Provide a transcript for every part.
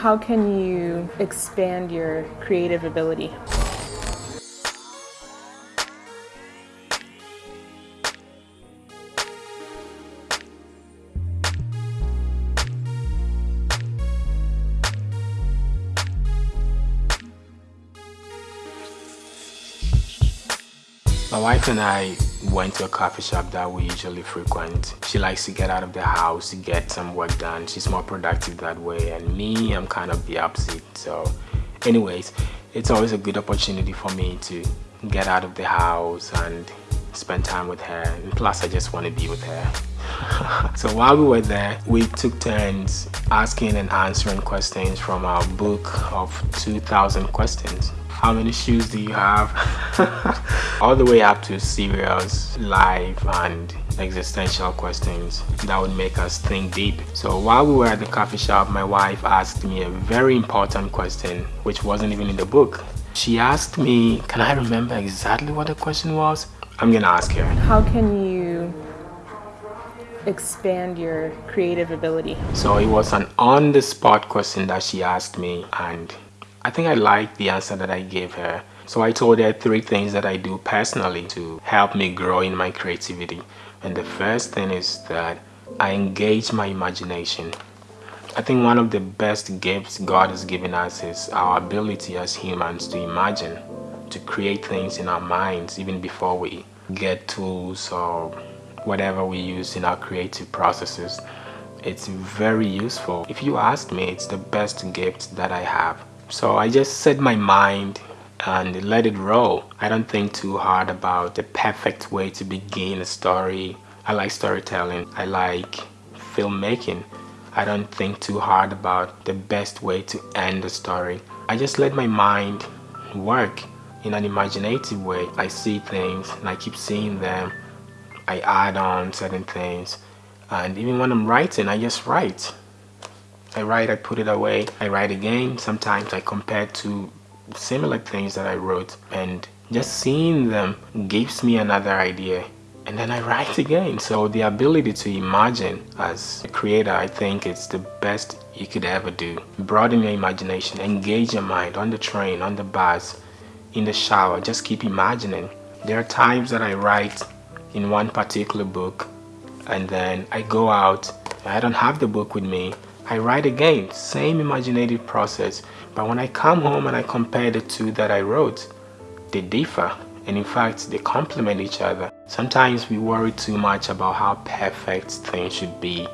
How can you expand your creative ability? My wife and I went to a coffee shop that we usually frequent. She likes to get out of the house to get some work done. She's more productive that way and me, I'm kind of the opposite. So anyways, it's always a good opportunity for me to get out of the house and spend time with her. And plus I just want to be with her. so while we were there, we took turns asking and answering questions from our book of 2,000 questions how many shoes do you have all the way up to serious life and existential questions that would make us think deep. So while we were at the coffee shop my wife asked me a very important question which wasn't even in the book. She asked me can i remember exactly what the question was? I'm gonna ask her. How can you expand your creative ability? So it was an on-the-spot question that she asked me and I think I liked the answer that I gave her. So I told her three things that I do personally to help me grow in my creativity. And the first thing is that I engage my imagination. I think one of the best gifts God has given us is our ability as humans to imagine, to create things in our minds even before we get tools or whatever we use in our creative processes. It's very useful. If you ask me, it's the best gift that I have. So I just set my mind and let it roll. I don't think too hard about the perfect way to begin a story. I like storytelling. I like filmmaking. I don't think too hard about the best way to end a story. I just let my mind work in an imaginative way. I see things and I keep seeing them. I add on certain things. And even when I'm writing, I just write. I write, I put it away, I write again. Sometimes I compare to similar things that I wrote and just seeing them gives me another idea and then I write again. So the ability to imagine as a creator, I think it's the best you could ever do. Broaden your imagination, engage your mind on the train, on the bus, in the shower, just keep imagining. There are times that I write in one particular book and then I go out, I don't have the book with me, I write again, same imaginative process, but when I come home and I compare the two that I wrote, they differ and in fact they complement each other. Sometimes we worry too much about how perfect things should be,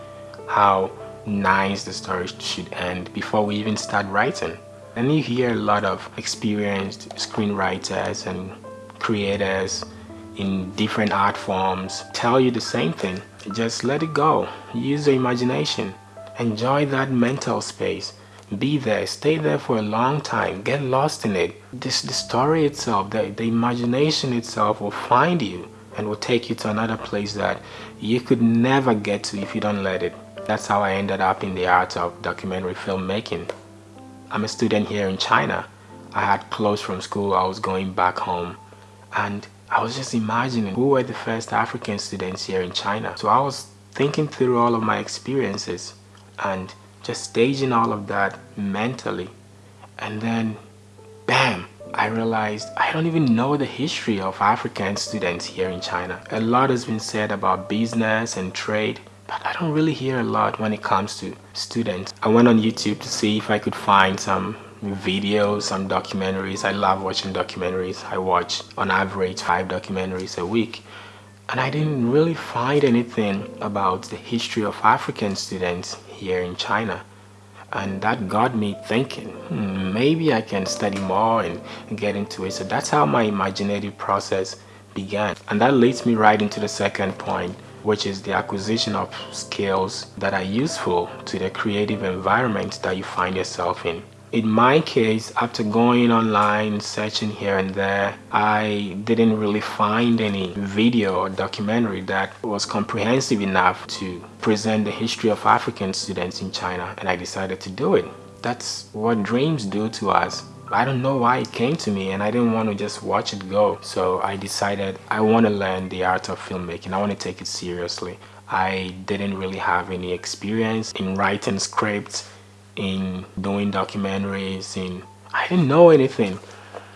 how nice the story should end before we even start writing. And you hear a lot of experienced screenwriters and creators in different art forms tell you the same thing. Just let it go. Use your imagination. Enjoy that mental space. Be there, stay there for a long time, get lost in it. This, the story itself, the, the imagination itself will find you and will take you to another place that you could never get to if you don't let it. That's how I ended up in the art of documentary filmmaking. I'm a student here in China. I had closed from school, I was going back home and I was just imagining who were the first African students here in China. So I was thinking through all of my experiences and just staging all of that mentally and then bam I realized I don't even know the history of African students here in China. A lot has been said about business and trade, but I don't really hear a lot when it comes to students. I went on YouTube to see if I could find some videos, some documentaries. I love watching documentaries. I watch on average five documentaries a week and I didn't really find anything about the history of African students here in China. And that got me thinking hmm, maybe I can study more and get into it. So that's how my imaginative process began. And that leads me right into the second point which is the acquisition of skills that are useful to the creative environment that you find yourself in in my case after going online searching here and there i didn't really find any video or documentary that was comprehensive enough to present the history of african students in china and i decided to do it that's what dreams do to us I don't know why it came to me and I didn't want to just watch it go. So I decided I want to learn the art of filmmaking. I want to take it seriously. I didn't really have any experience in writing scripts in doing documentaries and I didn't know anything.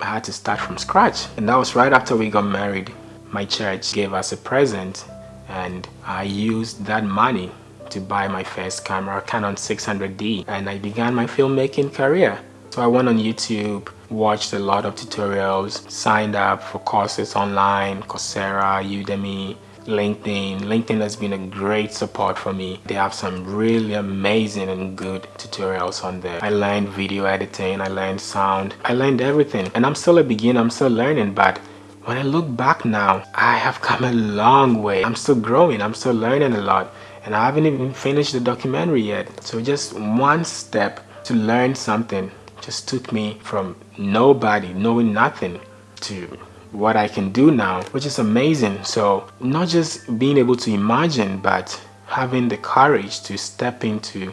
I had to start from scratch. And that was right after we got married. My church gave us a present and I used that money to buy my first camera, Canon 600D, and I began my filmmaking career. So I went on YouTube, watched a lot of tutorials, signed up for courses online, Coursera, Udemy, LinkedIn. LinkedIn has been a great support for me. They have some really amazing and good tutorials on there. I learned video editing, I learned sound, I learned everything. And I'm still a beginner, I'm still learning, but when I look back now, I have come a long way. I'm still growing, I'm still learning a lot. And I haven't even finished the documentary yet. So just one step to learn something just took me from nobody, knowing nothing, to what I can do now, which is amazing. So not just being able to imagine, but having the courage to step into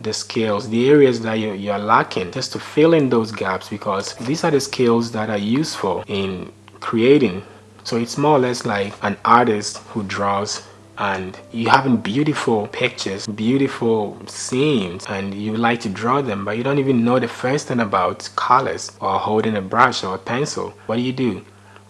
the skills, the areas that you're, you're lacking, just to fill in those gaps because these are the skills that are useful in creating. So it's more or less like an artist who draws and you having beautiful pictures beautiful scenes and you like to draw them but you don't even know the first thing about colors or holding a brush or a pencil what do you do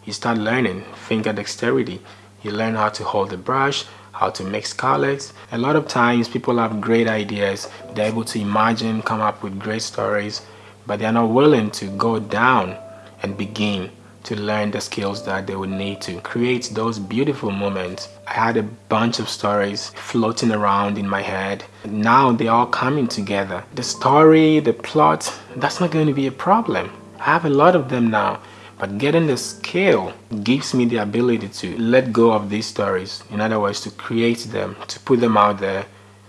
you start learning finger dexterity you learn how to hold the brush how to mix colors a lot of times people have great ideas they're able to imagine come up with great stories but they're not willing to go down and begin to learn the skills that they would need to create those beautiful moments. I had a bunch of stories floating around in my head. Now they're all coming together. The story, the plot, that's not going to be a problem. I have a lot of them now. But getting the skill gives me the ability to let go of these stories. In other words, to create them, to put them out there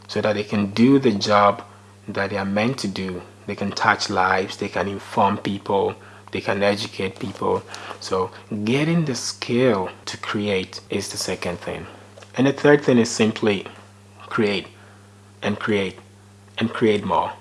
so that they can do the job that they are meant to do. They can touch lives, they can inform people, they can educate people so getting the skill to create is the second thing and the third thing is simply create and create and create more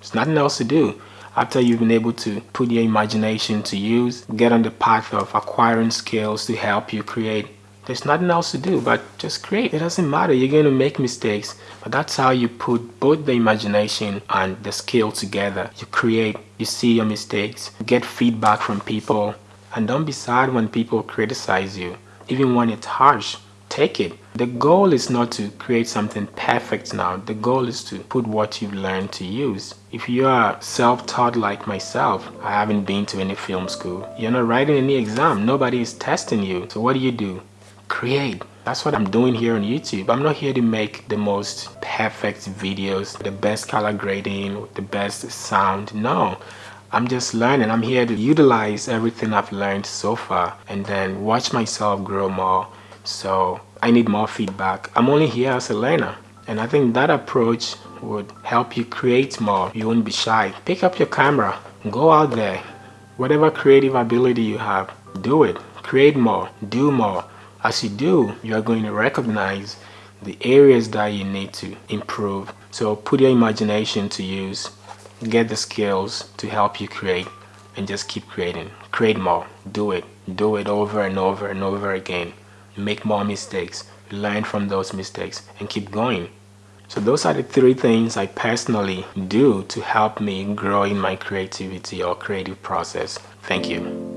there's nothing else to do after you've been able to put your imagination to use get on the path of acquiring skills to help you create there's nothing else to do but just create. It doesn't matter. You're going to make mistakes. But that's how you put both the imagination and the skill together. You create, you see your mistakes, get feedback from people. And don't be sad when people criticize you. Even when it's harsh, take it. The goal is not to create something perfect now. The goal is to put what you've learned to use. If you are self-taught like myself, I haven't been to any film school. You're not writing any exam. Nobody is testing you. So what do you do? create. That's what I'm doing here on YouTube. I'm not here to make the most perfect videos, the best color grading, the best sound. No, I'm just learning. I'm here to utilize everything I've learned so far and then watch myself grow more. So I need more feedback. I'm only here as a learner. And I think that approach would help you create more. You won't be shy. Pick up your camera, go out there. Whatever creative ability you have, do it. Create more, do more. As you do, you are going to recognize the areas that you need to improve. So put your imagination to use, get the skills to help you create and just keep creating. Create more, do it, do it over and over and over again. Make more mistakes, learn from those mistakes and keep going. So those are the three things I personally do to help me grow in my creativity or creative process. Thank you.